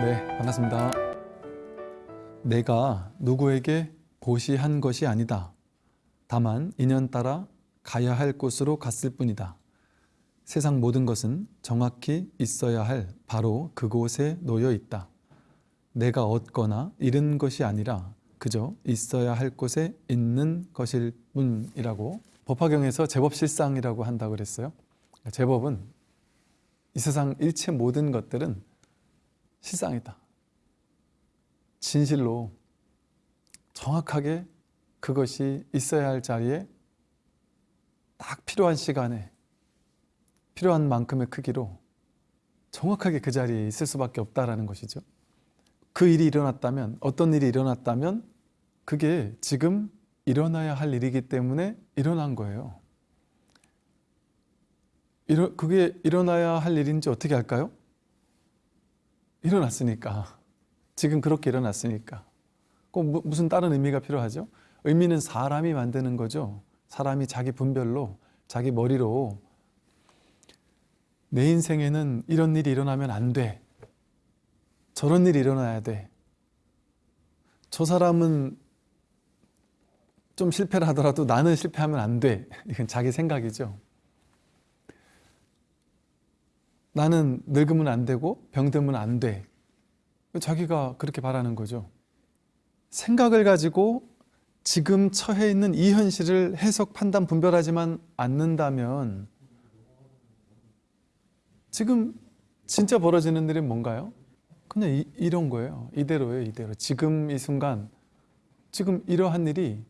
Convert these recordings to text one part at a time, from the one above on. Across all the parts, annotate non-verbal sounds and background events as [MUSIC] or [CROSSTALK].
네, 반갑습니다. 내가 누구에게 고시한 것이 아니다. 다만 인연 따라 가야 할 곳으로 갔을 뿐이다. 세상 모든 것은 정확히 있어야 할 바로 그곳에 놓여 있다. 내가 얻거나 잃은 것이 아니라 그저 있어야 할 곳에 있는 것일 뿐이라고 법화경에서 제법실상이라고 한다고 그랬어요. 제법은 이 세상 일체 모든 것들은 실상이다. 진실로 정확하게 그것이 있어야 할 자리에 딱 필요한 시간에 필요한 만큼의 크기로 정확하게 그 자리에 있을 수밖에 없다라는 것이죠. 그 일이 일어났다면 어떤 일이 일어났다면 그게 지금 일어나야 할 일이기 때문에 일어난 거예요. 그게 일어나야 할 일인지 어떻게 할까요? 일어났으니까. 지금 그렇게 일어났으니까. 꼭 무슨 다른 의미가 필요하죠? 의미는 사람이 만드는 거죠. 사람이 자기 분별로, 자기 머리로 내 인생에는 이런 일이 일어나면 안 돼. 저런 일이 일어나야 돼. 저 사람은 좀 실패를 하더라도 나는 실패하면 안 돼. [LAUGHS] 이건 자기 생각이죠. 나는 늙으면 안 되고 병들면 안 돼. 자기가 그렇게 바라는 거죠. 생각을 가지고 지금 처해 있는 이 현실을 해석, 판단, 분별하지만 않는다면 지금 진짜 벌어지는 일이 뭔가요? 그냥 이, 이런 거예요. 이대로예요, 이대로. 지금 이 순간, 지금 이러한 일이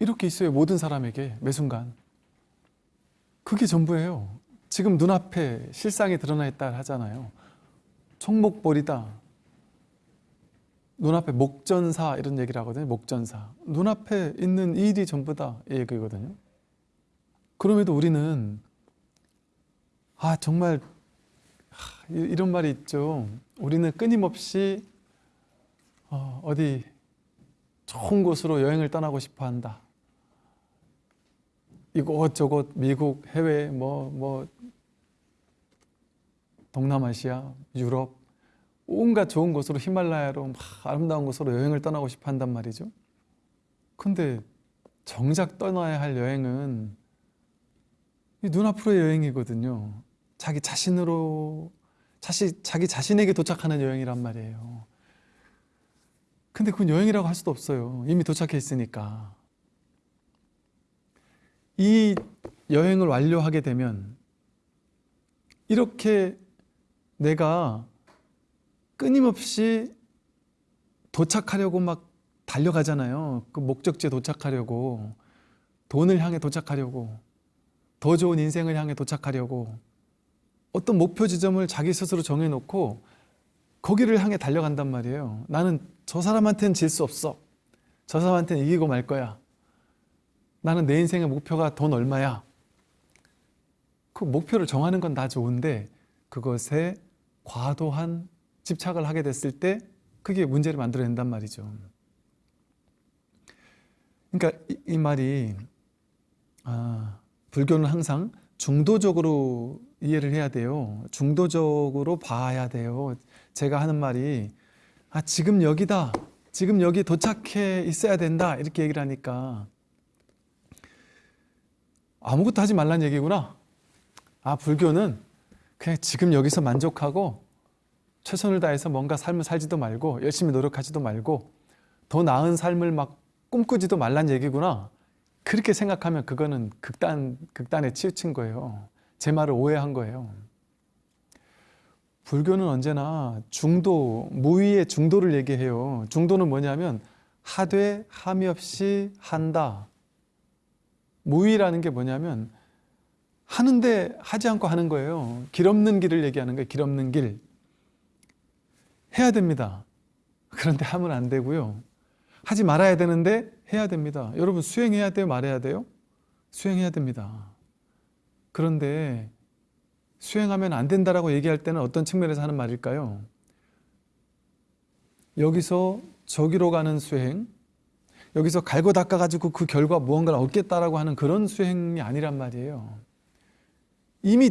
이렇게 있어요. 모든 사람에게 매 순간. 그게 전부예요. 지금 눈앞에 실상이 드러나 있다 하잖아요. 총목벌이다. 눈앞에 목전사 이런 얘기를 하거든요. 목전사. 눈앞에 있는 일이 전부다 이 얘기거든요. 그럼에도 우리는 아 정말 이런 말이 있죠. 우리는 끊임없이 어, 어디 좋은 곳으로 여행을 떠나고 싶어 한다. 이곳저곳 미국, 해외, 뭐, 뭐, 동남아시아, 유럽, 온갖 좋은 곳으로 히말라야로 막 아름다운 곳으로 여행을 떠나고 싶어 한단 말이죠. 근데 정작 떠나야 할 여행은 이 눈앞으로의 여행이거든요. 자기 자신으로, 자시, 자기 자신에게 도착하는 여행이란 말이에요. 근데 그건 여행이라고 할 수도 없어요. 이미 도착해 있으니까. 이 여행을 완료하게 되면 이렇게 내가 끊임없이 도착하려고 막 달려가잖아요. 그 목적지에 도착하려고 돈을 향해 도착하려고 더 좋은 인생을 향해 도착하려고 어떤 목표 지점을 자기 스스로 정해놓고 거기를 향해 달려간단 말이에요. 나는 저 사람한테는 질 수 없어. 저 사람한테는 이기고 말 거야. 나는 내 인생의 목표가 돈 얼마야. 그 목표를 정하는 건 다 좋은데 그것에 과도한 집착을 하게 됐을 때 그게 문제를 만들어낸단 말이죠. 그러니까 이, 이 말이 아, 불교는 항상 중도적으로 이해를 해야 돼요. 중도적으로 봐야 돼요. 제가 하는 말이 아 지금 여기다. 지금 여기 도착해 있어야 된다. 이렇게 얘기를 하니까 아무것도 하지 말란 얘기구나. 아 불교는 그냥 지금 여기서 만족하고 최선을 다해서 뭔가 삶을 살지도 말고 열심히 노력하지도 말고 더 나은 삶을 막 꿈꾸지도 말란 얘기구나. 그렇게 생각하면 그거는 극단, 극단에 치우친 거예요. 제 말을 오해한 거예요. 불교는 언제나 중도, 무위의 중도를 얘기해요. 중도는 뭐냐면 하되 함이 없이 한다. 무위라는 게 뭐냐면 하는데 하지 않고 하는 거예요. 길 없는 길을 얘기하는 거예요. 길 없는 길. 해야 됩니다. 그런데 하면 안 되고요. 하지 말아야 되는데 해야 됩니다. 여러분 수행해야 돼요? 말해야 돼요? 수행해야 됩니다. 그런데 수행하면 안 된다라고 얘기할 때는 어떤 측면에서 하는 말일까요? 여기서 저기로 가는 수행, 여기서 갈고 닦아가지고 그 결과 무언가를 얻겠다라고 하는 그런 수행이 아니란 말이에요. 이미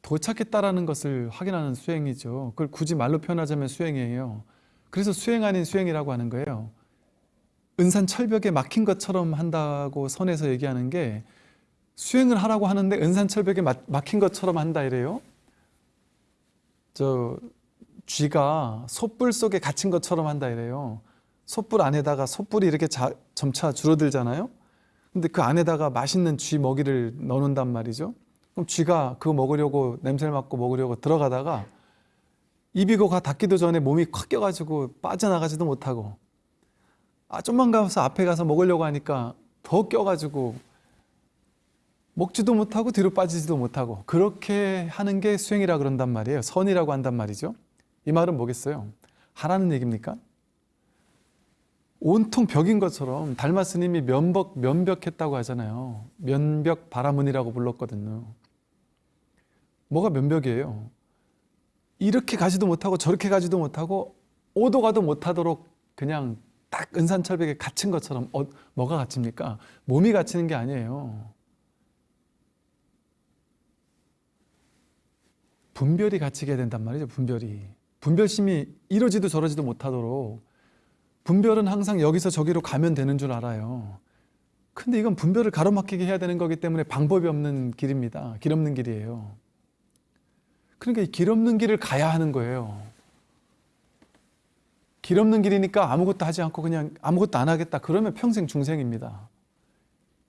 도착했다라는 것을 확인하는 수행이죠. 그걸 굳이 말로 표현하자면 수행이에요. 그래서 수행 아닌 수행이라고 하는 거예요. 은산 철벽에 막힌 것처럼 한다고 선에서 얘기하는 게 수행을 하라고 하는데 은산 철벽에 막- 막힌 것처럼 한다 이래요. 저 쥐가 솥불 속에 갇힌 것처럼 한다 이래요. 솥불 안에다가 솥불이 이렇게 자- 점차 줄어들잖아요. 근데 그 안에다가 맛있는 쥐 먹이를 넣는단 말이죠. 그럼 쥐가 그거 먹으려고 냄새를 맡고 먹으려고 들어가다가 입이 고가 닿기도 전에 몸이 콱 껴가지고 빠져나가지도 못하고 아 좀만 가서 앞에 가서 먹으려고 하니까 더 껴가지고 먹지도 못하고 뒤로 빠지지도 못하고 그렇게 하는 게 수행이라 그런단 말이에요. 선이라고 한단 말이죠. 이 말은 뭐겠어요? 하라는 얘기입니까? 온통 벽인 것처럼 달마 스님이 면벽 면벽했다고 하잖아요. 면벽 바라문이라고 불렀거든요. 뭐가 면벽이에요? 이렇게 가지도 못하고 저렇게 가지도 못하고 오도 가도 못하도록 그냥 딱 은산철벽에 갇힌 것처럼 어, 뭐가 갇힙니까? 몸이 갇히는 게 아니에요. 분별이 갇히게 된단 말이죠. 분별이. 분별심이 이러지도 저러지도 못하도록 분별은 항상 여기서 저기로 가면 되는 줄 알아요. 근데 이건 분별을 가로막히게 해야 되는 거기 때문에 방법이 없는 길입니다. 길 없는 길이에요. 그러니까 이길 없는 길을 가야 하는 거예요. 길 없는 길이니까 아무것도 하지 않고 그냥 아무것도 안 하겠다. 그러면 평생 중생입니다.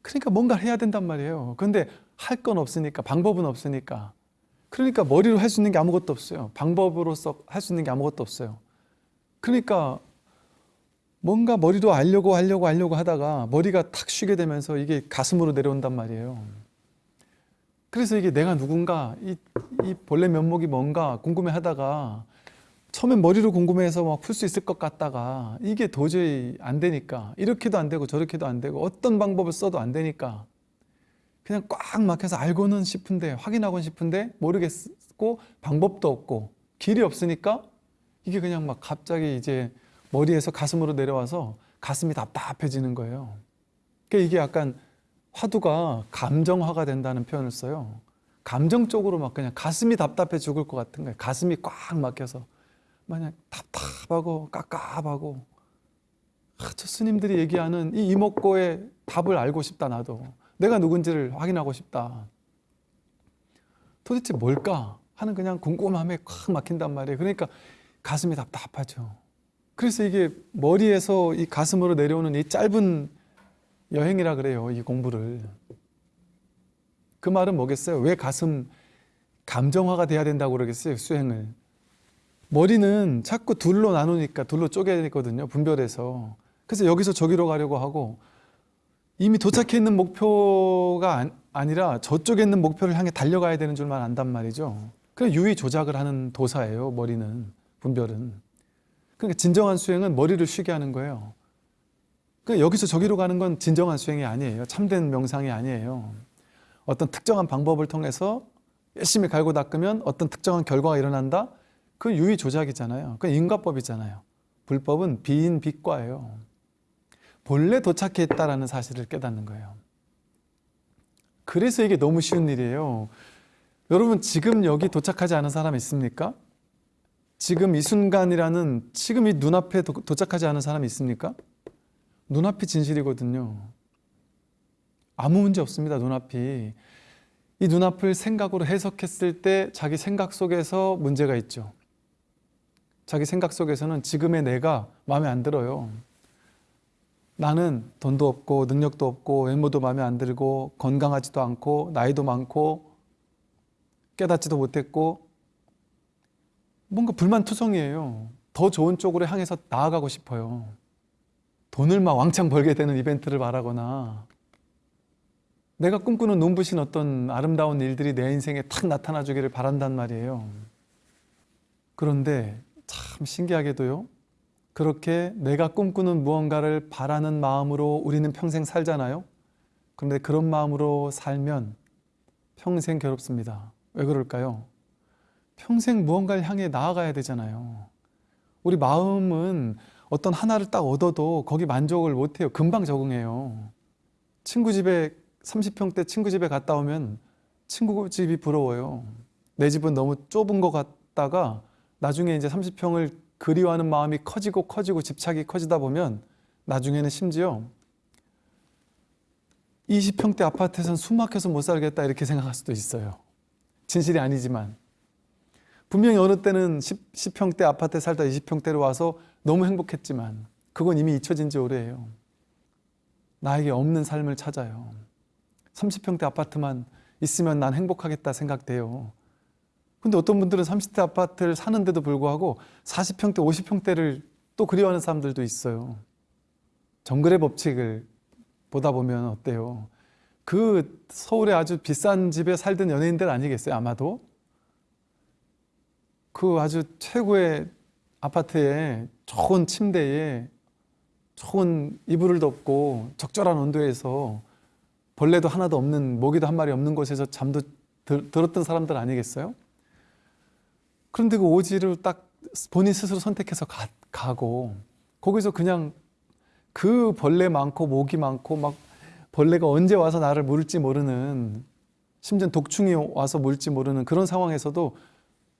그러니까 뭔가를 해야 된단 말이에요. 근데 할 건 없으니까, 방법은 없으니까. 그러니까 머리로 할 수 있는 게 아무것도 없어요. 방법으로서 할 수 있는 게 아무것도 없어요. 그러니까 뭔가 머리로 알려고 하려고 하려고 하다가 머리가 탁 쉬게 되면서 이게 가슴으로 내려온단 말이에요. 그래서 이게 내가 누군가 이, 이 본래 면목이 뭔가 궁금해 하다가 처음엔 머리로 궁금해서 막 풀 수 있을 것 같다가 이게 도저히 안 되니까 이렇게도 안 되고 저렇게도 안 되고 어떤 방법을 써도 안 되니까 그냥 꽉 막혀서 알고는 싶은데 확인하고는 싶은데 모르겠고 방법도 없고 길이 없으니까 이게 그냥 막 갑자기 이제 머리에서 가슴으로 내려와서 가슴이 답답해지는 거예요. 그러니까 이게 약간 화두가 감정화가 된다는 표현을 써요. 감정적으로 막 그냥 가슴이 답답해 죽을 것 같은 거예요. 가슴이 꽉 막혀서 마냥 답답하고 깝깝하고 아, 저 스님들이 얘기하는 이 이목고의 답을 알고 싶다 나도 내가 누군지를 확인하고 싶다. 도대체 뭘까 하는 그냥 궁금함에 꽉 막힌단 말이에요. 그러니까 가슴이 답답하죠. 그래서 이게 머리에서 이 가슴으로 내려오는 이 짧은 여행이라 그래요. 이 공부를. 그 말은 뭐겠어요? 왜 가슴 감정화가 돼야 된다고 그러겠어요? 수행을. 머리는 자꾸 둘로 나누니까 둘로 쪼개야 되거든요. 분별해서. 그래서 여기서 저기로 가려고 하고 이미 도착해 있는 목표가 안- 아니라 저쪽에 있는 목표를 향해 달려가야 되는 줄만 안단 말이죠. 그냥 유의 조작을 하는 도사예요. 머리는 분별은. 그러니까 진정한 수행은 머리를 쉬게 하는 거예요. 그러니까 여기서 저기로 가는 건 진정한 수행이 아니에요. 참된 명상이 아니에요. 어떤 특정한 방법을 통해서 열심히 갈고 닦으면 어떤 특정한 결과가 일어난다? 그 유의 조작이잖아요. 그 인과법이잖아요. 불법은 비인 비과예요. 본래 도착해 있다라는 사실을 깨닫는 거예요. 그래서 이게 너무 쉬운 일이에요. 여러분 지금 여기 도착하지 않은 사람 있습니까? 지금 이 순간이라는 지금 이 눈앞에 도, 도착하지 않은 사람이 있습니까? 눈앞이 진실이거든요. 아무 문제 없습니다. 눈앞이. 이 눈앞을 생각으로 해석했을 때 자기 생각 속에서 문제가 있죠. 자기 생각 속에서는 지금의 내가 마음에 안 들어요. 나는 돈도 없고 능력도 없고 외모도 마음에 안 들고 건강하지도 않고 나이도 많고 깨닫지도 못했고 뭔가 불만투성이에요. 더 좋은 쪽으로 향해서 나아가고 싶어요. 돈을 막 왕창 벌게 되는 이벤트를 바라거나 내가 꿈꾸는 눈부신 어떤 아름다운 일들이 내 인생에 탁 나타나 주기를 바란단 말이에요. 그런데 참 신기하게도요. 그렇게 내가 꿈꾸는 무언가를 바라는 마음으로 우리는 평생 살잖아요. 그런데 그런 마음으로 살면 평생 괴롭습니다. 왜 그럴까요? 평생 무언가를 향해 나아가야 되잖아요. 우리 마음은 어떤 하나를 딱 얻어도 거기 만족을 못해요. 금방 적응해요. 친구 집에 30평대 친구 집에 갔다 오면 친구 집이 부러워요. 내 집은 너무 좁은 것 같다가 나중에 이제 30평을 그리워하는 마음이 커지고 커지고 집착이 커지다 보면 나중에는 심지어 20평대 아파트에선 숨 막혀서 못 살겠다 이렇게 생각할 수도 있어요. 진실이 아니지만 분명히 어느 때는 10, 10평대 아파트에 살다 20평대로 와서 너무 행복했지만 그건 이미 잊혀진 지 오래예요. 나에게 없는 삶을 찾아요. 30평대 아파트만 있으면 난 행복하겠다 생각돼요. 근데 어떤 분들은 30대 아파트를 사는데도 불구하고 40평대, 50평대를 또 그리워하는 사람들도 있어요. 정글의 법칙을 보다 보면 어때요? 그 서울에 아주 비싼 집에 살던 연예인들 아니겠어요? 아마도 그 아주 최고의 아파트에 좋은 침대에 좋은 이불을 덮고 적절한 온도에서 벌레도 하나도 없는 모기도 한 마리 없는 곳에서 잠도 들, 들었던 사람들 아니겠어요? 그런데 그 오지를 딱 본인 스스로 선택해서 가, 가고 거기서 그냥 그 벌레 많고 모기 많고 막 벌레가 언제 와서 나를 물을지 모르는 심지어 독충이 와서 물지 모르는 그런 상황에서도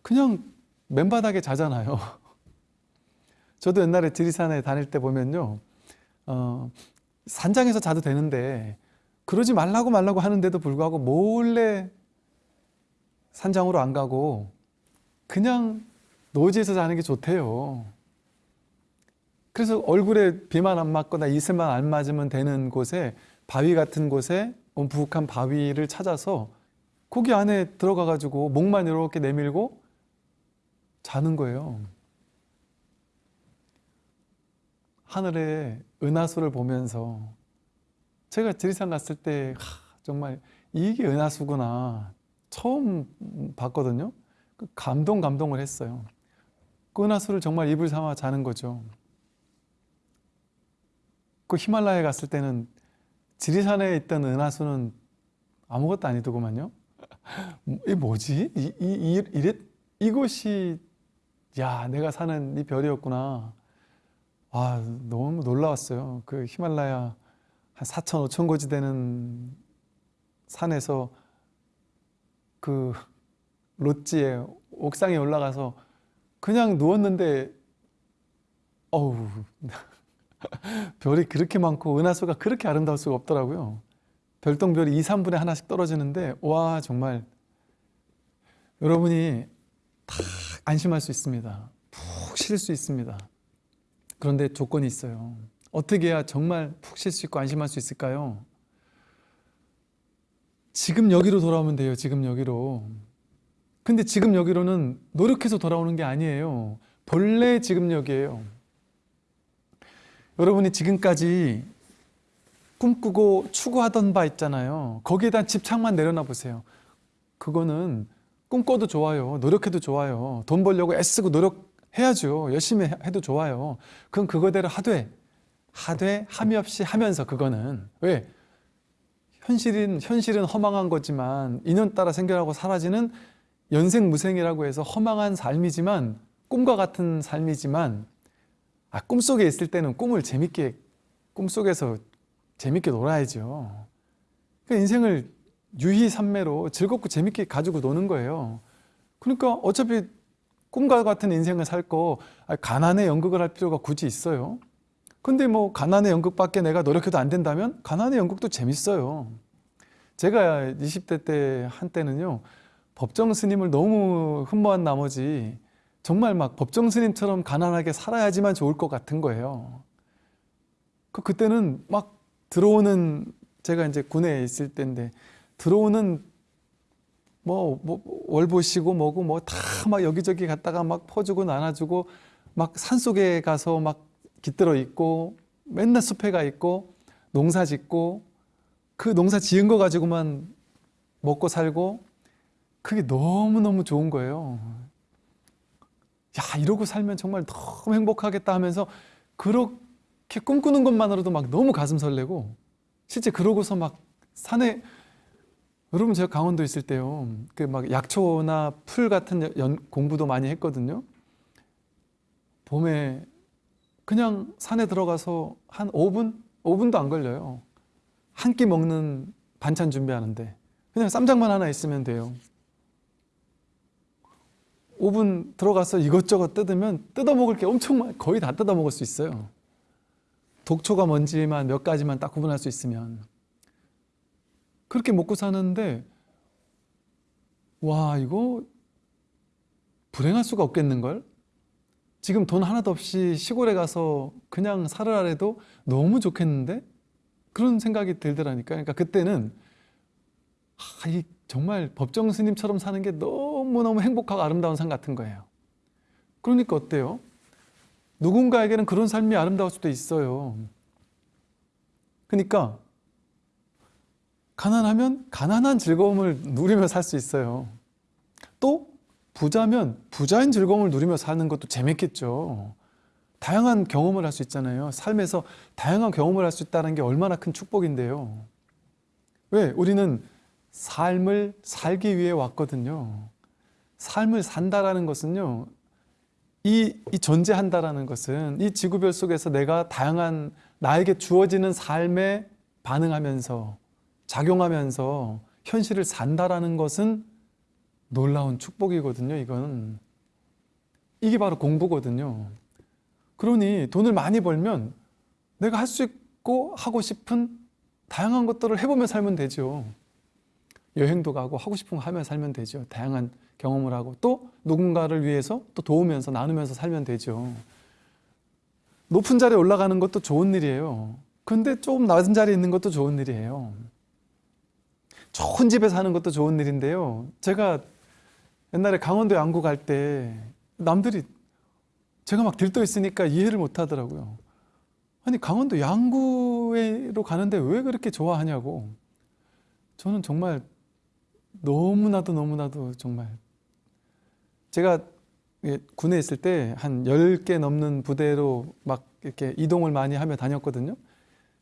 그냥 맨바닥에 자잖아요. [LAUGHS] 저도 옛날에 지리산에 다닐 때 보면요. 어, 산장에서 자도 되는데 그러지 말라고 말라고 하는데도 불구하고 몰래 산장으로 안 가고 그냥 노지에서 자는 게 좋대요. 그래서 얼굴에 비만 안 맞거나 이슬만 안 맞으면 되는 곳에 바위 같은 곳에 부엌한 바위를 찾아서 거기 안에 들어가 가지고 목만 이렇게 내밀고 자는 거예요. 하늘의 은하수를 보면서 제가 지리산 갔을 때 하, 정말 이게 은하수구나 처음 봤거든요. 그 감동 감동을 했어요. 그 은하수를 정말 입을 삼아 자는 거죠. 그 히말라야에 갔을 때는 지리산에 있던 은하수는 아무것도 아니더구만요. 이 뭐지? 이, 이, 이, 이랬, 이곳이 야 내가 사는 이 별이었구나. 아 너무 놀라웠어요. 그 히말라야 한 4천 5천 고지 되는 산에서 그 롯지에 옥상에 올라가서 그냥 누웠는데 어우 [LAUGHS] 별이 그렇게 많고 은하수가 그렇게 아름다울 수가 없더라고요. 별똥별이 2, 3분의 하나씩 떨어지는데 와 정말 여러분이 다 안심할 수 있습니다. 푹 쉴 수 있습니다. 그런데 조건이 있어요. 어떻게 해야 정말 푹 쉴 수 있고 안심할 수 있을까요? 지금 여기로 돌아오면 돼요. 지금 여기로. 근데 지금 여기로는 노력해서 돌아오는 게 아니에요. 본래 지금 여기에요. 여러분이 지금까지 꿈꾸고 추구하던 바 있잖아요. 거기에 대한 집착만 내려놔 보세요. 그거는 꿈꿔도 좋아요. 노력해도 좋아요. 돈 벌려고 애쓰고 노력해야죠. 열심히 해도 좋아요. 그건 그거대로 하되, 하되, 함이 없이 하면서 그거는. 왜? 현실은, 현실은 허망한 거지만 인연 따라 생겨나고 사라지는 연생무생이라고 해서 허망한 삶이지만 꿈과 같은 삶이지만 아, 꿈속에 있을 때는 꿈을 재밌게 꿈속에서 재밌게 놀아야죠. 그 인생을 유희산매로 즐겁고 재밌게 가지고 노는 거예요. 그러니까 어차피 꿈과 같은 인생을 살거 아, 가난의 연극을 할 필요가 굳이 있어요. 근데 뭐 가난의 연극밖에 내가 노력해도 안 된다면 가난의 연극도 재밌어요. 제가 20대 때 한때는요. 법정 스님을 너무 흠모한 나머지 정말 막 법정 스님처럼 가난하게 살아야지만 좋을 것 같은 거예요. 그 그때는 막 들어오는 제가 이제 군에 있을 때인데 들어오는 뭐, 뭐 월보시고 뭐고 뭐 다 막 여기저기 갔다가 막 퍼주고 나눠주고 막 산속에 가서 막 깃들어 있고 맨날 숲에 가 있고 농사 짓고 그 농사 지은 거 가지고만 먹고 살고 그게 너무너무 좋은 거예요. 야 이러고 살면 정말 너무 행복하겠다 하면서 그렇게 꿈꾸는 것만으로도 막 너무 가슴 설레고 실제 그러고서 막 산에 여러분 제가 강원도 있을 때요 그 막 약초나 풀 같은 연, 공부도 많이 했거든요 봄에 그냥 산에 들어가서 한 5분? 5분도 안 걸려요 한 끼 먹는 반찬 준비하는데 그냥 쌈장만 하나 있으면 돼요 오븐 들어가서 이것저것 뜯으면 뜯어먹을 게 엄청 많 거의 다 뜯어먹을 수 있어요. 독초가 뭔지만 몇 가지만 딱 구분할 수 있으면 그렇게 먹고 사는데 와 이거 불행할 수가 없겠는걸? 지금 돈 하나도 없이 시골에 가서 그냥 살으라 해도 너무 좋겠는데? 그런 생각이 들더라니까. 그러니까 그때는 아, 이 정말 법정 스님처럼 사는 게 너무너무 행복하고 아름다운 삶 같은 거예요. 그러니까 어때요? 누군가에게는 그런 삶이 아름다울 수도 있어요. 그러니까 가난하면 가난한 즐거움을 누리며 살 수 있어요. 또 부자면 부자인 즐거움을 누리며 사는 것도 재밌겠죠. 다양한 경험을 할 수 있잖아요. 삶에서 다양한 경험을 할 수 있다는 게 얼마나 큰 축복인데요. 왜? 우리는 삶을 살기 위해 왔거든요. 삶을 산다라는 것은요. 이, 이 존재한다라는 것은 이 지구별 속에서 내가 다양한 나에게 주어지는 삶에 반응하면서 작용하면서 현실을 산다라는 것은 놀라운 축복이거든요. 이건 이게 바로 공부거든요. 그러니 돈을 많이 벌면 내가 할 수 있고 하고 싶은 다양한 것들을 해보며 살면 되죠. 여행도 가고 하고 싶은 거 하며 살면 되죠. 다양한 경험을 하고 또 누군가를 위해서 또 도우면서 나누면서 살면 되죠. 높은 자리에 올라가는 것도 좋은 일이에요. 근데 조금 낮은 자리에 있는 것도 좋은 일이에요. 좋은 집에 사는 것도 좋은 일인데요. 제가 옛날에 강원도 양구 갈때 남들이 제가 막 들떠 있으니까 이해를 못 하더라고요. 아니 강원도 양구로 가는데 왜 그렇게 좋아하냐고. 저는 정말 너무나도 너무나도 정말 제가 군에 있을 때 한 10개 넘는 부대로 막 이렇게 이동을 많이 하며 다녔거든요.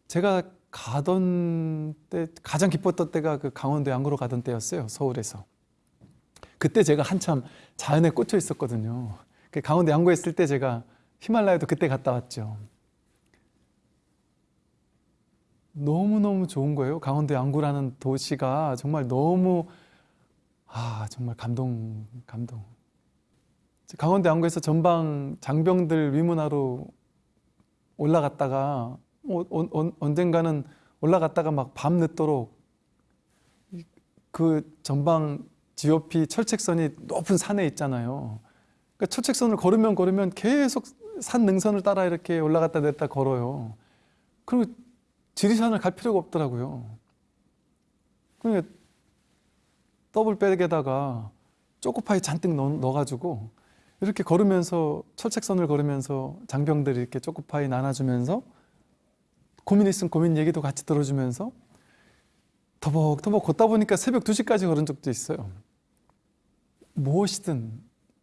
제가 가던 때 가장 기뻤던 때가 그 강원도 양구로 가던 때였어요. 서울에서. 그때 제가 한참 자연에 꽂혀 있었거든요. 그 강원도 양구에 있을 때 제가 히말라야도 그때 갔다 왔죠. 너무너무 좋은 거예요. 강원도 양구라는 도시가 정말 너무 아 정말 감동 감동. 강원도 양구에서 전방 장병들 위문하러 올라갔다가 어, 어, 어, 언젠가는 올라갔다가 막 밤늦도록 그 전방 GOP 철책선이 높은 산에 있잖아요. 그러니까 철책선을 걸으면 걸으면 계속 산 능선을 따라 이렇게 올라갔다 내렸다 걸어요. 그리고 지리산을 갈 필요가 없더라고요. 그러니까 더블백에다가 초코파이 잔뜩 넣 어, 가지고 이렇게 걸으면서 철책선을 걸으면서 장병들이 이렇게 초코파이 나눠주면서 고민 있으면 고민 얘기도 같이 들어주면서 터벅터벅 걷다 보니까 새벽 2시까지 걸은 적도 있어요. 무엇이든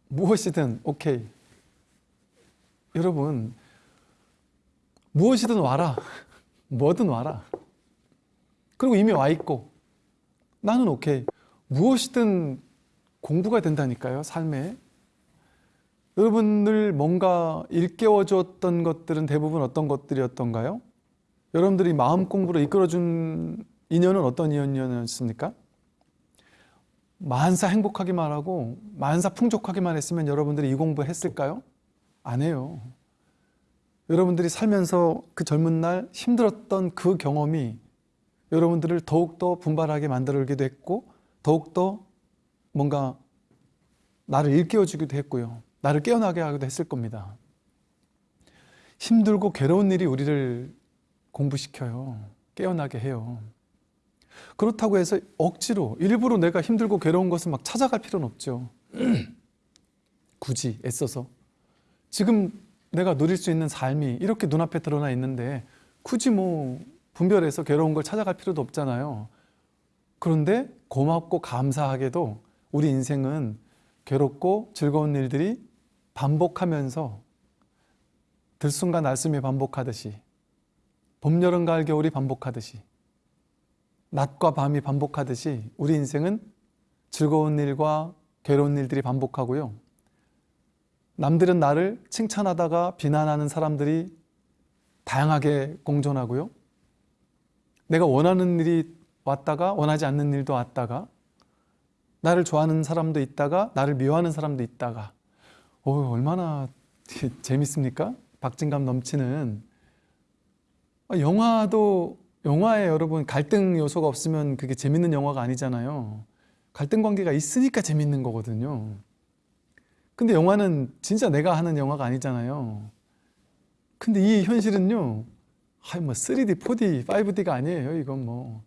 무엇이든 오케이. 여러분 무엇이든 와라. 뭐든 와라. 그리고 이미 와 있고 나는 오케이. 무엇이든 공부가 된다니까요. 삶에. 여러분들 뭔가 일깨워 주었던 것들은 대부분 어떤 것들이었던가요? 여러분들이 마음 공부로 이끌어준 인연은 어떤 인연이었습니까? 만사 행복하기만 하고 만사 풍족하기만 했으면 여러분들이 이 공부 했을까요? 안 해요. 여러분들이 살면서 그 젊은 날 힘들었던 그 경험이 여러분들을 더욱더 분발하게 만들기도 했고 더욱더 뭔가 나를 일깨워주기도 했고요. 나를 깨어나게 하기도 했을 겁니다. 힘들고 괴로운 일이 우리를 공부시켜요. 깨어나게 해요. 그렇다고 해서 억지로 일부러 내가 힘들고 괴로운 것을 막 찾아갈 필요는 없죠. [CLEARS THROAT] 굳이 애써서 지금 내가 누릴 수 있는 삶이 이렇게 눈앞에 드러나 있는데 굳이 뭐 분별해서 괴로운 걸 찾아갈 필요도 없잖아요. 그런데 고맙고 감사하게도 우리 인생은 괴롭고 즐거운 일들이 반복하면서 들숨과 날숨이 반복하듯이 봄, 여름, 가을, 겨울이 반복하듯이 낮과 밤이 반복하듯이 우리 인생은 즐거운 일과 괴로운 일들이 반복하고요. 남들은 나를 칭찬하다가 비난하는 사람들이 다양하게 공존하고요. 내가 원하는 일이 왔다가 원하지 않는 일도 왔다가 나를 좋아하는 사람도 있다가 나를 미워하는 사람도 있다가 어 얼마나 [LAUGHS] 재밌습니까? 박진감 넘치는 아, 영화도 영화에 여러분 갈등 요소가 없으면 그게 재밌는 영화가 아니잖아요. 갈등 관계가 있으니까 재밌는 거거든요. 근데 영화는 진짜 내가 하는 영화가 아니잖아요. 근데 이 현실은요. 아이 뭐 3D, 4D, 5D가 아니에요. 이건 뭐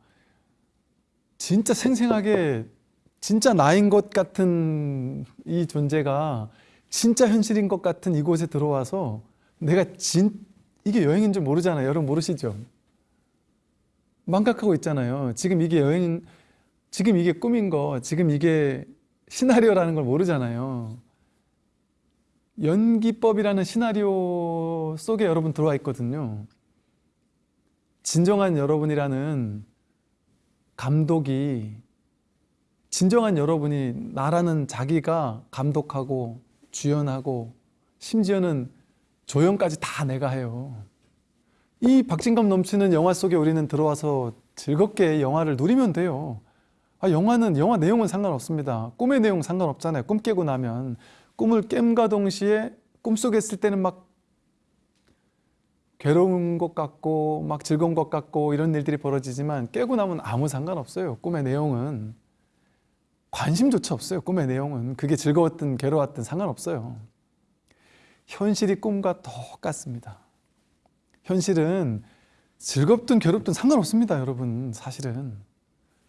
진짜 생생하게 진짜 나인 것 같은 이 존재가 진짜 현실인 것 같은 이곳에 들어와서 내가 진 이게 여행인 줄 모르잖아요. 여러분 모르시죠? 망각하고 있잖아요. 지금 이게 여행, 지금 이게 꿈인 거, 지금 이게 시나리오라는 걸 모르잖아요. 연기법이라는 시나리오 속에 여러분 들어와 있거든요. 진정한 여러분이라는 감독이 진정한 여러분이 나라는 자기가 감독하고 주연하고 심지어는 조연까지 다 내가 해요. 이 박진감 넘치는 영화 속에 우리는 들어와서 즐겁게 영화를 누리면 돼요. 아, 영화는 영화 내용은 상관없습니다. 꿈의 내용 상관없잖아요. 꿈 깨고 나면 꿈을 깸과 동시에 꿈속에 있을 때는 막 괴로운 것 같고 막 즐거운 것 같고 이런 일들이 벌어지지만 깨고 나면 아무 상관없어요. 꿈의 내용은 관심조차 없어요. 꿈의 내용은 그게 즐거웠든 괴로웠든 상관없어요. 현실이 꿈과 똑같습니다. 현실은 즐겁든 괴롭든 상관없습니다, 여러분. 사실은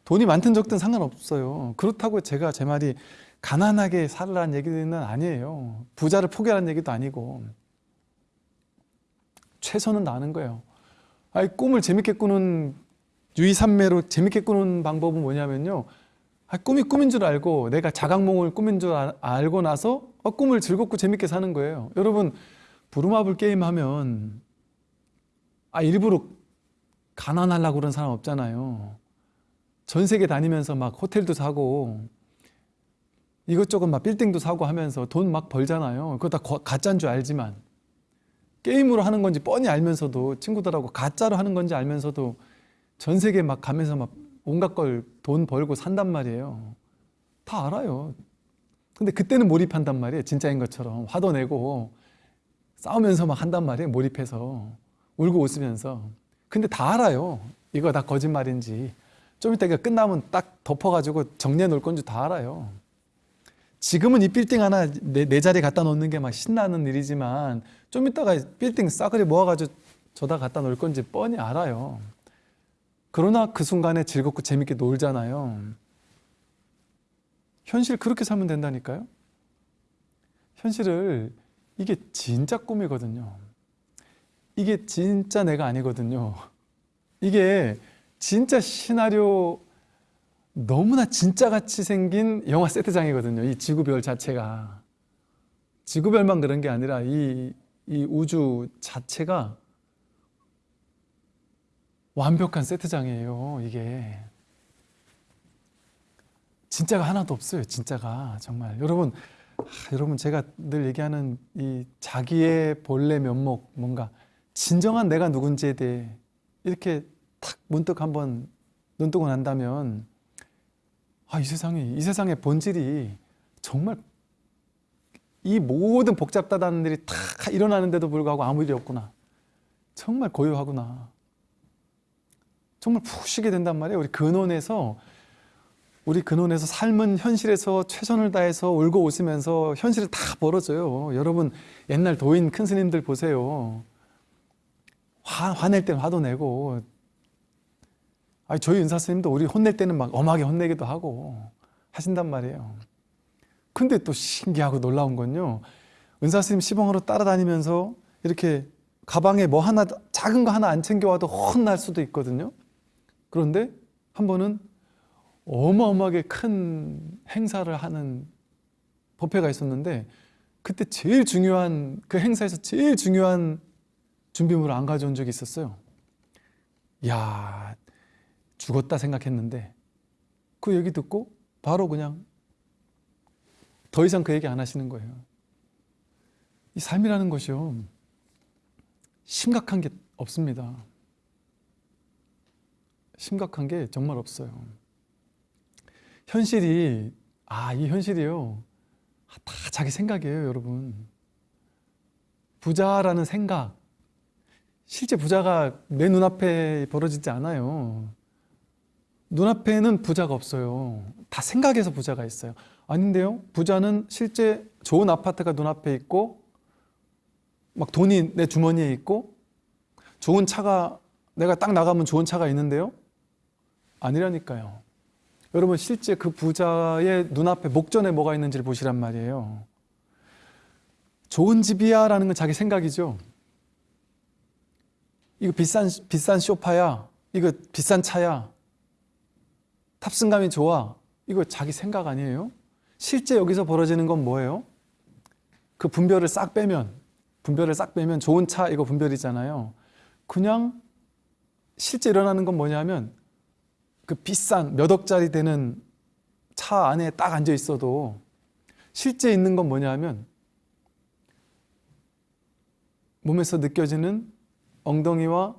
돈이 많든 적든 상관없어요. 그렇다고 제가 제 말이 가난하게 살라는 얘기는 아니에요. 부자를 포기하라는 얘기도 아니고 최선은 나는 거예요. 아니, 꿈을 재밌게 꾸는 유의산매로 재밌게 꾸는 방법은 뭐냐면요. 아, 꿈이 꿈인 줄 알고 내가 자각몽을 꿈인 줄 아- 알고 나서 어, 꿈을 즐겁고 재밌게 사는 거예요. 여러분 부루마블 게임 하면 아 일부러 가난하려고 그런 사람 없잖아요. 전 세계 다니면서 막 호텔도 사고 이것저것 막 빌딩도 사고 하면서 돈 막 벌잖아요. 그거 다 거- 가짜인 줄 알지만 게임으로 하는 건지 뻔히 알면서도 친구들하고 가짜로 하는 건지 알면서도 전 세계 막 가면서 막 온갖 걸 돈 벌고 산단 말이에요. 다 알아요. 근데 그때는 몰입한단 말이에요. 진짜인 것처럼 화도 내고 싸우면서 막 한단 말이에요. 몰입해서 울고 웃으면서. 근데 다 알아요. 이거 다 거짓말인지. 좀 이따 이거 끝나면 딱 덮어가지고 정리해 놓을 건지 다 알아요. 지금은 이 빌딩 하나 내, 내 자리에 갖다 놓는 게 막 신나는 일이지만 좀 이따가 빌딩 싸그리 모아가지고 저다 갖다 놓을 건지 뻔히 알아요. 그러나 그 순간에 즐겁고 재밌게 놀잖아요. 현실 그렇게 살면 된다니까요. 현실을 이게 진짜 꿈이거든요. 이게 진짜 내가 아니거든요. 이게 진짜 시나리오 너무나 진짜같이 생긴 영화 세트장이거든요. 이 지구별 자체가. 지구별만 그런 게 아니라 이, 이 우주 자체가 완벽한 세트장이에요. 이게. 진짜가 하나도 없어요. 진짜가. 정말. 여러분, 아, 여러분 제가 늘 얘기하는 이 자기의 본래 면목, 뭔가 진정한 내가 누군지에 대해 이렇게 탁 문득 한번 눈 뜨고 난다면 아, 이 세상이, 이 세상의 본질이 정말 이 모든 복잡다다는 일이 다 일어나는데도 불구하고 아무 일이 없구나. 정말 고요하구나. 정말 푹 쉬게 된단 말이에요. 우리 근원에서 우리 근원에서 삶은 현실에서 최선을 다해서 울고 웃으면서 현실을 다 벌어져요. 여러분 옛날 도인 큰 스님들 보세요. 화, 화낼 때는 화도 내고 아니 저희 은사 스님도 우리 혼낼 때는 막 엄하게 혼내기도 하고 하신단 말이에요. 근데 또 신기하고 놀라운 건요. 은사 스님 시봉으로 따라다니면서 이렇게 가방에 뭐 하나 작은 거 하나 안 챙겨와도 혼날 수도 있거든요. 그런데 한 번은 어마어마하게 큰 행사를 하는 법회가 있었는데 그때 제일 중요한 그 행사에서 제일 중요한 준비물을 안 가져온 적이 있었어요. 야 죽었다 생각했는데 그 얘기 듣고 바로 그냥 더 이상 그 얘기 안 하시는 거예요. 이 삶이라는 것이요 심각한 게 없습니다. 심각한 게 정말 없어요. 현실이 아, 이 현실이요. 다 자기 생각이에요, 여러분. 부자라는 생각. 실제 부자가 내 눈앞에 벌어지지 않아요. 눈앞에는 부자가 없어요. 다 생각에서 부자가 있어요. 아닌데요? 부자는 실제 좋은 아파트가 눈앞에 있고, 막 돈이 내 주머니에 있고, 좋은 차가, 내가 딱 나가면 좋은 차가 있는데요? 아니라니까요. 여러분, 실제 그 부자의 눈앞에 목전에 뭐가 있는지를 보시란 말이에요. 좋은 집이야 라는 건 자기 생각이죠. 이거 비싼, 비싼 쇼파야. 이거 비싼 차야. 탑승감이 좋아. 이거 자기 생각 아니에요? 실제 여기서 벌어지는 건 뭐예요? 그 분별을 싹 빼면, 분별을 싹 빼면 좋은 차 이거 분별이잖아요. 그냥 실제 일어나는 건 뭐냐면 그 비싼 몇 억짜리 되는 차 안에 딱 앉아 있어도 실제 있는 건 뭐냐면 몸에서 느껴지는 엉덩이와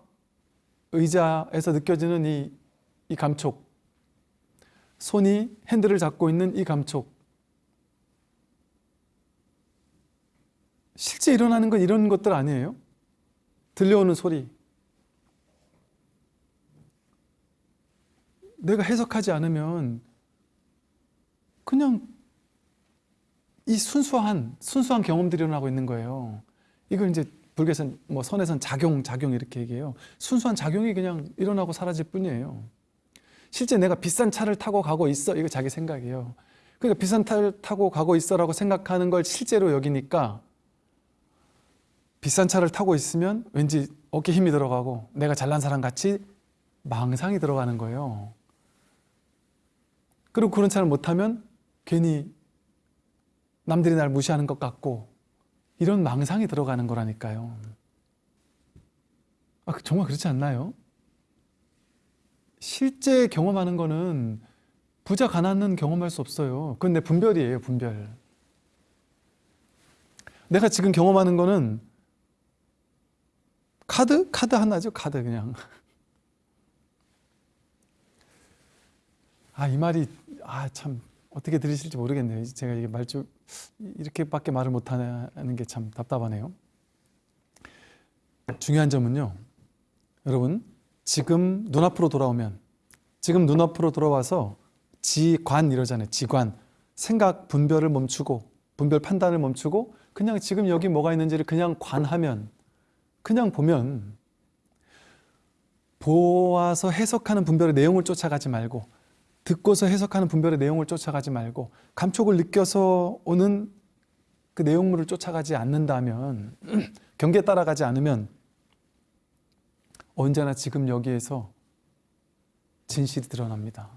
의자에서 느껴지는 이, 이 감촉 손이 핸들을 잡고 있는 이 감촉 실제 일어나는 건 이런 것들 아니에요? 들려오는 소리 내가 해석하지 않으면 그냥 이 순수한 순수한 경험들이 일어나고 있는 거예요. 이걸 이제 불교에서는 뭐 선에선 작용, 작용 이렇게 얘기해요. 순수한 작용이 그냥 일어나고 사라질 뿐이에요. 실제 내가 비싼 차를 타고 가고 있어 이거 자기 생각이에요. 그러니까 비싼 차를 타고 가고 있어라고 생각하는 걸 실제로 여기니까 비싼 차를 타고 있으면 왠지 어깨 힘이 들어가고 내가 잘난 사람 같이 망상이 들어가는 거예요. 그리고 그런 차를 못 타면 괜히 남들이 날 무시하는 것 같고 이런 망상이 들어가는 거라니까요. 아, 정말 그렇지 않나요? 실제 경험하는 거는 부자 가난은 경험할 수 없어요. 그건 내 분별이에요, 분별. 내가 지금 경험하는 거는 카드? 카드 하나죠, 카드 그냥. [LAUGHS] 아, 이 말이 아, 참 어떻게 들으실지 모르겠네요. 제가 이게 말좀 이렇게밖에 말을 못하는 게 참 답답하네요. 중요한 점은요. 여러분, 지금 눈앞으로 돌아오면 지금 눈앞으로 돌아와서 지관 이러잖아요. 지관. 생각 분별을 멈추고 분별 판단을 멈추고 그냥 지금 여기 뭐가 있는지를 그냥 관하면 그냥 보면 보아서 해석하는 분별의 내용을 쫓아가지 말고 듣고서 해석하는 분별의 내용을 쫓아가지 말고 감촉을 느껴서 오는 그 내용물을 쫓아가지 않는다면 [CLEARS THROAT] 경계에 따라가지 않으면 언제나 지금 여기에서 진실이 드러납니다.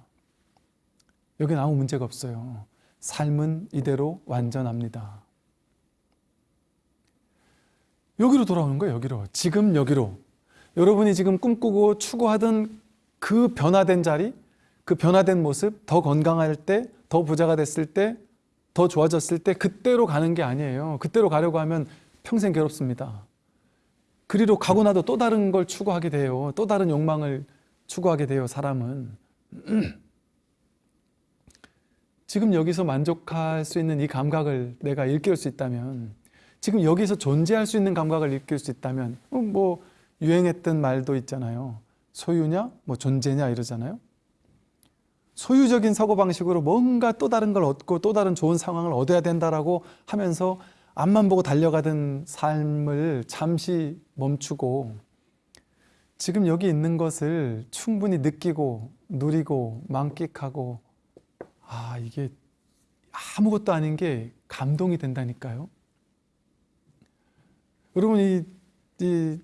여기는 아무 문제가 없어요. 삶은 이대로 완전합니다. 여기로 돌아오는 거예요. 여기로. 지금 여기로. 여러분이 지금 꿈꾸고 추구하던 그 변화된 자리, 그 변화된 모습, 더 건강할 때, 더 부자가 됐을 때, 더 좋아졌을 때 그때로 가는 게 아니에요. 그때로 가려고 하면 평생 괴롭습니다. 그리로 가고 나도 또 다른 걸 추구하게 돼요. 또 다른 욕망을 추구하게 돼요, 사람은. [CLEARS THROAT] 지금 여기서 만족할 수 있는 이 감각을 내가 일깨울 수 있다면, 지금 여기서 존재할 수 있는 감각을 일깨울 수 있다면, 어, 뭐 유행했던 말도 있잖아요. 소유냐, 뭐 존재냐 이러잖아요. 소유적인 사고방식으로 뭔가 또 다른 걸 얻고 또 다른 좋은 상황을 얻어야 된다라고 하면서 앞만 보고 달려가던 삶을 잠시 멈추고 지금 여기 있는 것을 충분히 느끼고 누리고 만끽하고 아 이게 아무것도 아닌 게 감동이 된다니까요. 여러분 이, 이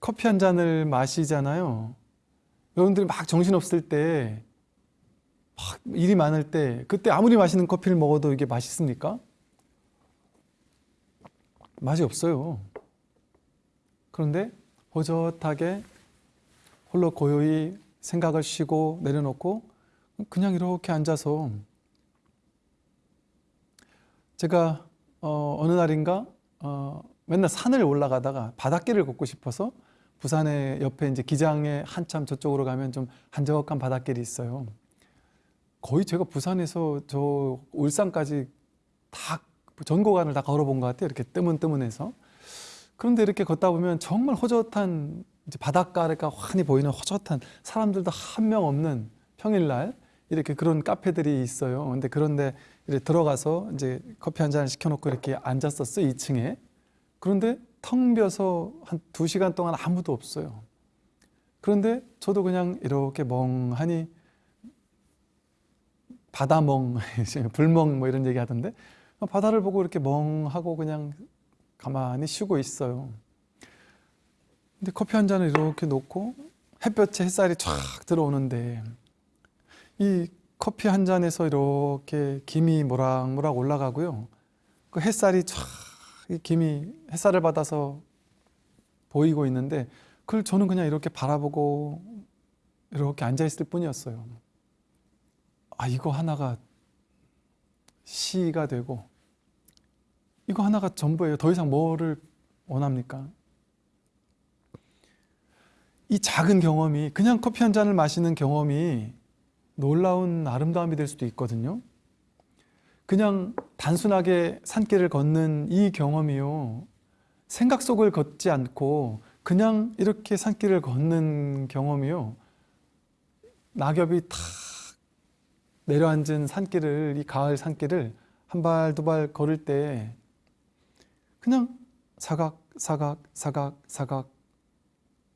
커피 한 잔을 마시잖아요. 여러분들이 막 정신없을 때 막 일이 많을 때 그때 아무리 맛있는 커피를 먹어도 이게 맛있습니까? 맛이 없어요. 그런데 호젓하게 홀로 고요히 생각을 쉬고 내려놓고 그냥 이렇게 앉아서 제가 어, 어느 날인가 어, 맨날 산을 올라가다가 바닷길을 걷고 싶어서 부산에 옆에 이제 기장에 한참 저쪽으로 가면 좀 한적한 바닷길이 있어요. 거의 제가 부산에서 저 울산까지 다 전고간을 다 걸어본 것 같아요. 이렇게 뜨문뜨문해서. 그런데 이렇게 걷다 보면 정말 호젓한 이제 바닷가가 환히 보이는 호젓한 사람들도 한 명 없는 평일날 이렇게 그런 카페들이 있어요. 근데 그런데 이렇게 들어가서 이제 커피 한잔 시켜놓고 이렇게 앉았었어요. 2층에. 그런데 텅 비어서 한 두 시간 동안 아무도 없어요. 그런데 저도 그냥 이렇게 멍하니 바다멍, [LAUGHS] 불멍 뭐 이런 얘기 하던데 바다를 보고 이렇게 멍하고 그냥 가만히 쉬고 있어요. 근데 커피 한 잔을 이렇게 놓고 햇볕에 햇살이 쫙 들어오는데 이 커피 한 잔에서 이렇게 김이 모락모락 올라가고요. 그 햇살이 쫙이 김이 햇살을 받아서 보이고 있는데 그걸 저는 그냥 이렇게 바라보고 이렇게 앉아 있을 뿐이었어요. 아 이거 하나가 시가 되고 이거 하나가 전부예요. 더 이상 뭐를 원합니까? 이 작은 경험이 그냥 커피 한 잔을 마시는 경험이 놀라운 아름다움이 될 수도 있거든요. 그냥 단순하게 산길을 걷는 이 경험이요. 생각 속을 걷지 않고 그냥 이렇게 산길을 걷는 경험이요. 낙엽이 탁 내려앉은 산길을 이 가을 산길을 한 발 두 발 걸을 때 그냥 사각 사각 사각 사각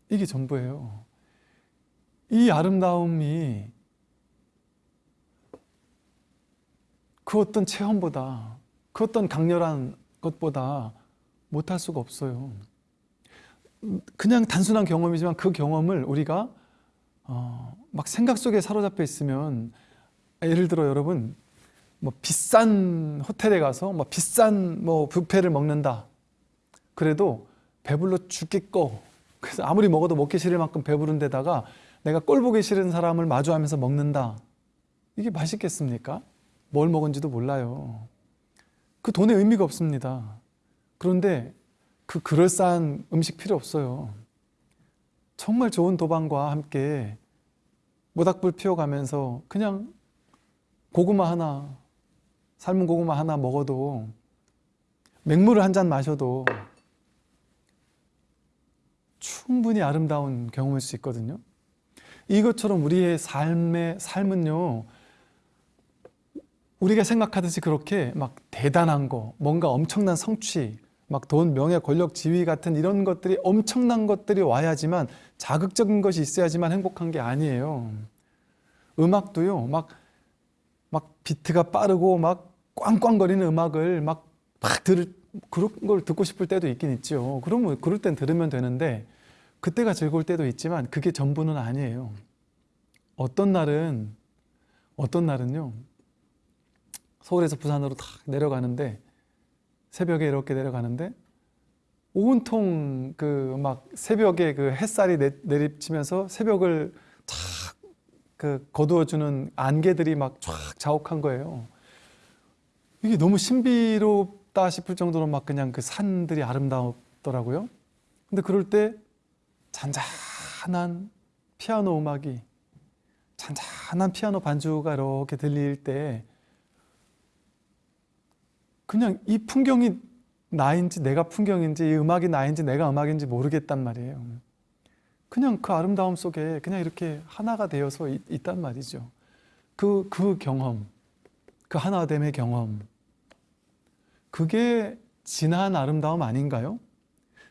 이게 전부예요. 이 아름다움이 그 어떤 체험보다 그 어떤 강렬한 것보다 못할 수가 없어요. 그냥 단순한 경험이지만 그 경험을 우리가 어, 막 생각 속에 사로잡혀 있으면 예를 들어 여러분 뭐 비싼 호텔에 가서 뭐 비싼 뭐 뷔페를 먹는다. 그래도 배불러 죽겠고 그래서 아무리 먹어도 먹기 싫을 만큼 배부른 데다가 내가 꼴 보기 싫은 사람을 마주하면서 먹는다. 이게 맛있겠습니까? 뭘 먹은지도 몰라요. 그 돈에 의미가 없습니다. 그런데 그 그럴싸한 음식 필요 없어요. 정말 좋은 도방과 함께 모닥불 피워가면서 그냥 고구마 하나, 삶은 고구마 하나 먹어도 맹물을 한 잔 마셔도 충분히 아름다운 경험일 수 있거든요. 이것처럼 우리의 삶의 삶은요, 우리가 생각하듯이 그렇게 막 대단한 거, 뭔가 엄청난 성취, 막 돈, 명예, 권력, 지위 같은 이런 것들이 엄청난 것들이 와야지만 자극적인 것이 있어야지만 행복한 게 아니에요. 음악도요, 막, 막 비트가 빠르고 막 꽝꽝거리는 음악을 막, 막 들, 그런 걸 듣고 싶을 때도 있긴 있죠. 그러면 그럴 땐 들으면 되는데 그때가 즐거울 때도 있지만 그게 전부는 아니에요. 어떤 날은 어떤 날은요. 서울에서 부산으로 탁 내려가는데 새벽에 이렇게 내려가는데 온통 그 막 새벽에 그 햇살이 내, 내리치면서 새벽을 탁 그 거두어주는 안개들이 막 쫙 자욱한 거예요. 이게 너무 신비롭다 싶을 정도로 막 그냥 그 산들이 아름다웠더라고요. 근데 그럴 때 잔잔한 피아노 음악이 잔잔한 피아노 반주가 이렇게 들릴 때 그냥 이 풍경이 나인지 내가 풍경인지 이 음악이 나인지 내가 음악인지 모르겠단 말이에요. 그냥 그 아름다움 속에 그냥 이렇게 하나가 되어서 있, 있단 말이죠. 그, 그 경험, 그 하나됨의 경험. 그게 진한 아름다움 아닌가요?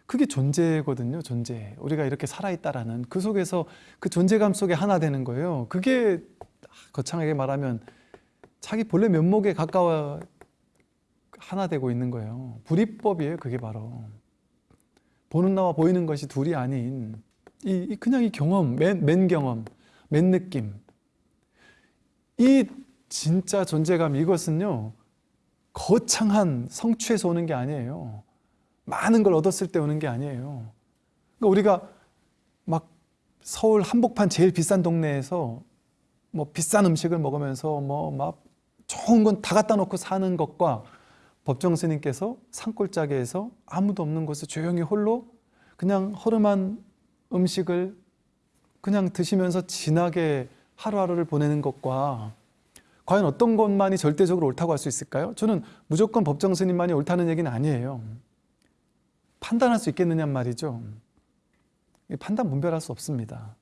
그게 존재거든요, 존재. 우리가 이렇게 살아있다라는 그 속에서 그 존재감 속에 하나 되는 거예요. 그게 거창하게 말하면 자기 본래 면목에 가까워 하나 되고 있는 거예요. 불이법이에요, 그게 바로. 보는 나와 보이는 것이 둘이 아닌 이, 그냥 이 경험, 맨, 맨 경험, 맨 느낌. 이 진짜 존재감 이것은요 거창한 성취에서 오는 게 아니에요. 많은 걸 얻었을 때 오는 게 아니에요. 그러니까 우리가 막 서울 한복판 제일 비싼 동네에서 뭐 비싼 음식을 먹으면서 뭐 막 좋은 건 다 갖다 놓고 사는 것과 법정 스님께서 산골짜기에서 아무도 없는 곳에 조용히 홀로 그냥 허름한 음식을 그냥 드시면서 진하게 하루하루를 보내는 것과 과연 어떤 것만이 절대적으로 옳다고 할 수 있을까요? 저는 무조건 법정 스님만이 옳다는 얘기는 아니에요. 판단할 수 있겠느냐 말이죠. 판단 분별할 수 없습니다.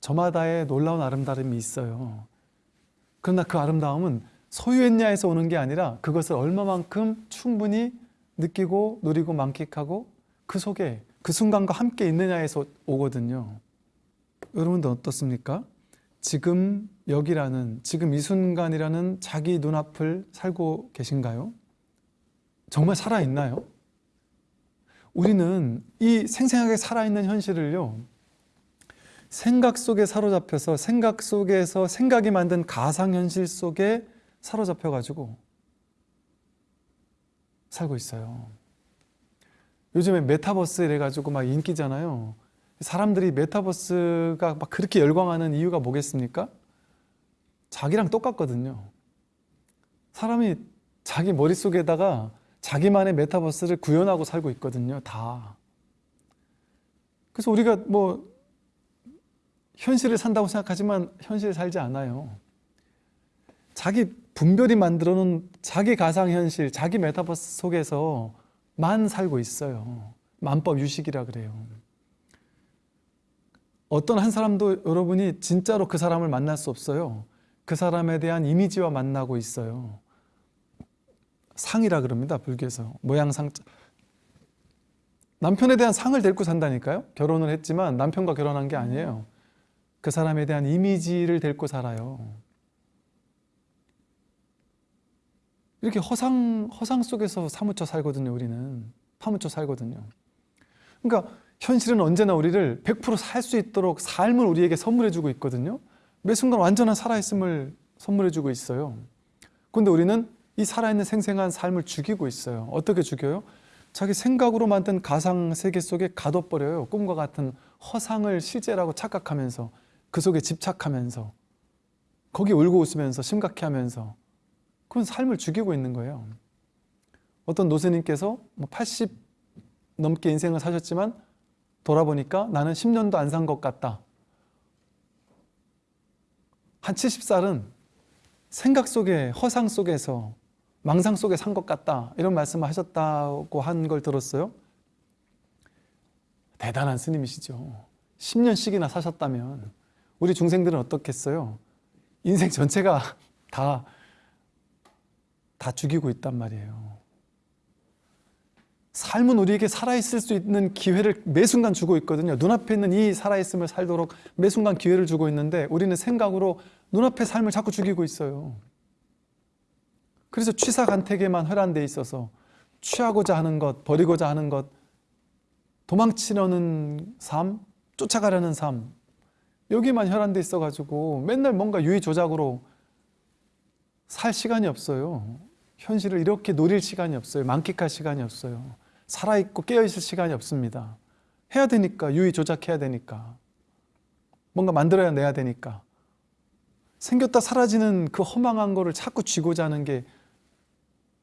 저마다의 놀라운 아름다움이 있어요. 그러나 그 아름다움은 소유했냐에서 오는 게 아니라 그것을 얼마만큼 충분히 느끼고 누리고 만끽하고 그 속에 그 순간과 함께 있느냐에서 오거든요. 여러분도 어떻습니까? 지금 여기라는 지금 이 순간이라는 자기 눈앞을 살고 계신가요? 정말 살아있나요? 우리는 이 생생하게 살아있는 현실을요 생각 속에 사로잡혀서 생각 속에서 생각이 만든 가상현실 속에 사로잡혀 가지고 살고 있어요 요즘에 메타버스 이래가지고 막 인기잖아요 사람들이 메타버스가 막 그렇게 열광하는 이유가 뭐겠습니까? 자기랑 똑같거든요. 사람이 자기 머릿속에다가 자기만의 메타버스를 구현하고 살고 있거든요. 다. 그래서 우리가 뭐 현실을 산다고 생각하지만 현실을 살지 않아요. 자기 분별이 만들어 놓은 자기 가상현실, 자기 메타버스 속에서 만 살고 있어요. 만법 유식이라 그래요. 어떤 한 사람도 여러분이 진짜로 그 사람을 만날 수 없어요. 그 사람에 대한 이미지와 만나고 있어요. 상이라 그럽니다. 불교에서. 모양상. 남편에 대한 상을 데리고 산다니까요. 결혼을 했지만 남편과 결혼한 게 아니에요. 그 사람에 대한 이미지를 데리고 살아요. 이렇게 허상, 허상 속에서 사무쳐 살거든요. 우리는. 파묻혀 살거든요. 그러니까 현실은 언제나 우리를 100%살 수 있도록 삶을 우리에게 선물해 주고 있거든요. 매 순간 완전한 살아있음을 선물해 주고 있어요. 근데 우리는 이 살아있는 생생한 삶을 죽이고 있어요. 어떻게 죽여요? 자기 생각으로 만든 가상 세계 속에 가둬버려요. 꿈과 같은 허상을 실제라고 착각하면서 그 속에 집착하면서 거기 울고 웃으면서 심각해하면서 그건 삶을 죽이고 있는 거예요. 어떤 노스님께서 80뭐 넘게 인생을 사셨지만 돌아보니까 나는 10년도 안 산 것 같다. 한 70살은 생각 속에 허상 속에서 망상 속에 산 것 같다 이런 말씀을 하셨다고 한 걸 들었어요 대단한 스님이시죠 10년씩이나 사셨다면 우리 중생들은 어떻겠어요 인생 전체가 [LAUGHS] 다, 다 죽이고 있단 말이에요 삶은 우리에게 살아있을 수 있는 기회를 매 순간 주고 있거든요. 눈앞에 있는 이 살아있음을 살도록 매 순간 기회를 주고 있는데 우리는 생각으로 눈앞의 삶을 자꾸 죽이고 있어요. 그래서 취사간택에만 회란돼 있어서 취하고자 하는 것, 버리고자 하는 것, 도망치려는 삶, 쫓아가려는 삶 여기만 혈안돼 있어가지고 맨날 뭔가 유의 조작으로 살 시간이 없어요. 현실을 이렇게 노릴 시간이 없어요. 만끽할 시간이 없어요. 살아있고 깨어있을 시간이 없습니다. 해야 되니까, 유의 조작해야 되니까. 뭔가 만들어야 내야 되니까. 생겼다 사라지는 그 허망한 거를 자꾸 쥐고자 하는 게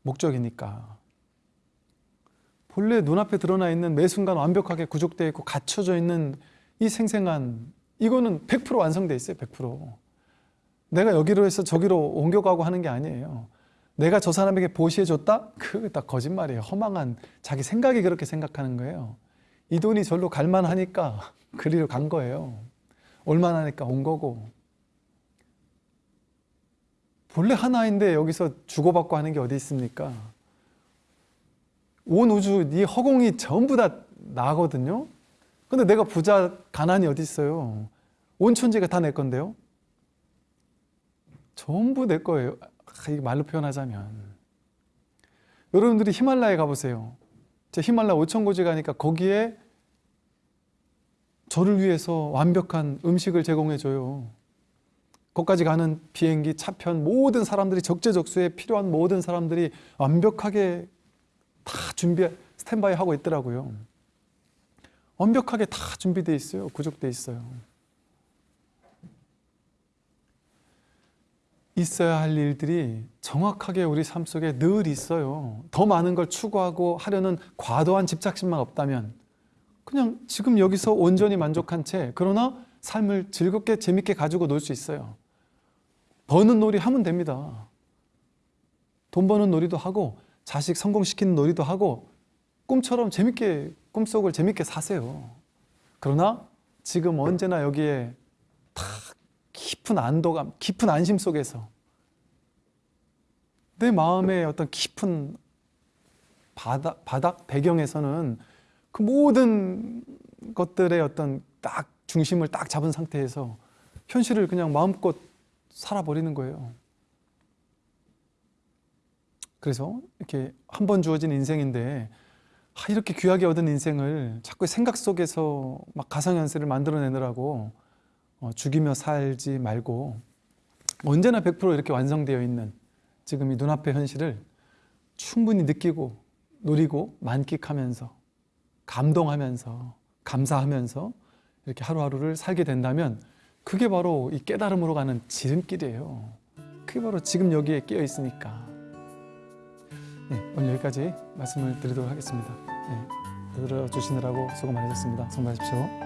목적이니까. 본래 눈앞에 드러나 있는 매 순간 완벽하게 구족되어 있고 갖춰져 있는 이 생생한 이거는 100% 완성돼 있어요. 100%. 내가 여기로 해서 저기로 옮겨가고 하는 게 아니에요. 내가 저 사람에게 보시해 줬다? 그거 다 거짓말이에요. 허망한 자기 생각이 그렇게 생각하는 거예요. 이 돈이 절로 갈만하니까 [LAUGHS] 그리로 간 거예요. 올만하니까 온 거고. 본래 하나인데 여기서 주고받고 하는 게 어디 있습니까? 온 우주, 이 허공이 전부 다 나거든요. 근데 내가 부자, 가난이 어디 있어요? 온 천지가 다 내 건데요. 전부 내 거예요. 아, 말로 표현하자면 여러분들이 히말라야 가보세요. 제 히말라야 5천고지 가니까 거기에 저를 위해서 완벽한 음식을 제공해줘요. 거기까지 가는 비행기, 차편 모든 사람들이 적재적소에 필요한 모든 사람들이 완벽하게 다 준비, 스탠바이 하고 있더라고요. 완벽하게 다 준비되어 있어요. 구족되어 있어요. 있어야 할 일들이 정확하게 우리 삶 속에 늘 있어요. 더 많은 걸 추구하고 하려는 과도한 집착심만 없다면 그냥 지금 여기서 온전히 만족한 채 그러나 삶을 즐겁게 재밌게 가지고 놀 수 있어요. 버는 놀이 하면 됩니다. 돈 버는 놀이도 하고 자식 성공시키는 놀이도 하고 꿈처럼 재밌게 꿈속을 재밌게 사세요. 그러나 지금 언제나 여기에 다 깊은 안도감, 깊은 안심 속에서 내 마음의 어떤 깊은 바닥, 바닥 배경에서는 그 모든 것들의 어떤 딱 중심을 딱 잡은 상태에서 현실을 그냥 마음껏 살아버리는 거예요. 그래서 이렇게 한 번 주어진 인생인데 아, 이렇게 귀하게 얻은 인생을 자꾸 생각 속에서 막 가상현실을 만들어내느라고 어, 죽이며 살지 말고 언제나 100% 이렇게 완성되어 있는 지금 이 눈앞의 현실을 충분히 느끼고 누리고 만끽하면서 감동하면서 감사하면서 이렇게 하루하루를 살게 된다면 그게 바로 이 깨달음으로 가는 지름길이에요. 그게 바로 지금 여기에 끼어 있으니까. 네, 오늘 여기까지 말씀을 드리도록 하겠습니다. 네, 들어주시느라고 수고 많으셨습니다. 많으십시오.